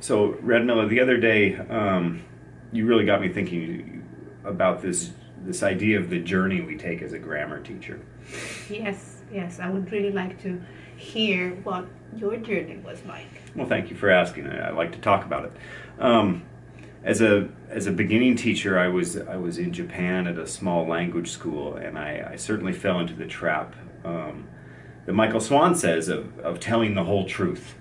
So, Red Miller, the other day, um, you really got me thinking about this this idea of the journey we take as a grammar teacher. Yes, yes, I would really like to hear what your journey was like. Well, thank you for asking. I, I like to talk about it. Um, as a as a beginning teacher, I was I was in Japan at a small language school, and I, I certainly fell into the trap um, that Michael Swan says of, of telling the whole truth.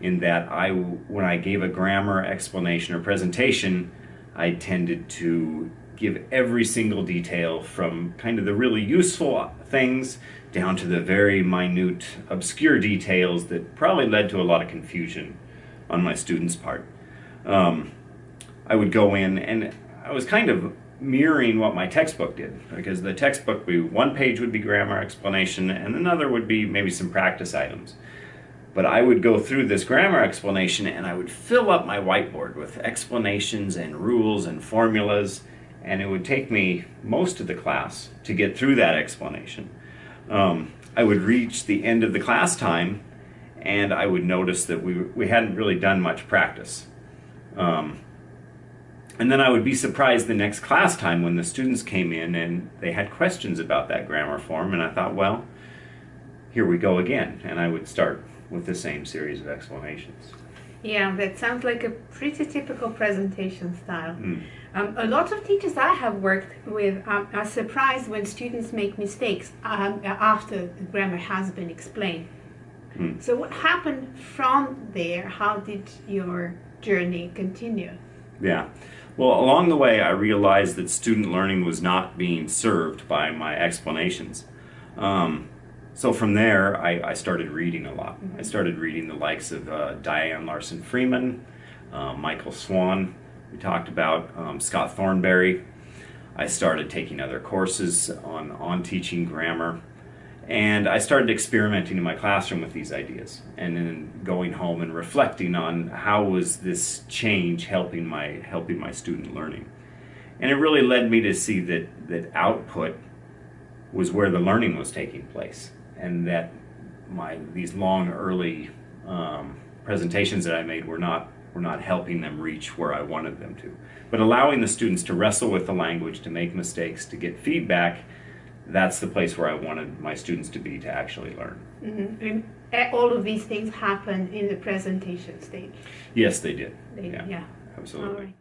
In that I, when I gave a grammar explanation or presentation, I tended to give every single detail from kind of the really useful things down to the very minute, obscure details that probably led to a lot of confusion on my students' part. Um, I would go in and I was kind of mirroring what my textbook did because the textbook be one page would be grammar explanation and another would be maybe some practice items. But I would go through this grammar explanation and I would fill up my whiteboard with explanations and rules and formulas and it would take me most of the class to get through that explanation. Um, I would reach the end of the class time and I would notice that we, we hadn't really done much practice. Um, and then I would be surprised the next class time when the students came in and they had questions about that grammar form and I thought, well, here we go again. And I would start with the same series of explanations. Yeah, that sounds like a pretty typical presentation style. Mm. Um, a lot of teachers I have worked with um, are surprised when students make mistakes um, after the grammar has been explained. Mm. So what happened from there? How did your journey continue? Yeah. Well, along the way, I realized that student learning was not being served by my explanations. Um, so from there, I, I, started reading a lot. I started reading the likes of uh, Diane Larsen-Freeman, uh, Michael Swan, we talked about, um, Scott Thornbury. I started taking other courses on, on teaching grammar. And I started experimenting in my classroom with these ideas and then going home and reflecting on how was this change helping my, helping my student learning. And it really led me to see that, that output was where the learning was taking place and that my, these long early um, presentations that I made were not, were not helping them reach where I wanted them to. But allowing the students to wrestle with the language, to make mistakes, to get feedback, that's the place where I wanted my students to be to actually learn. Mm-hmm. And all of these things happen in the presentation stage. Yes, they did. They, yeah, yeah. absolutely.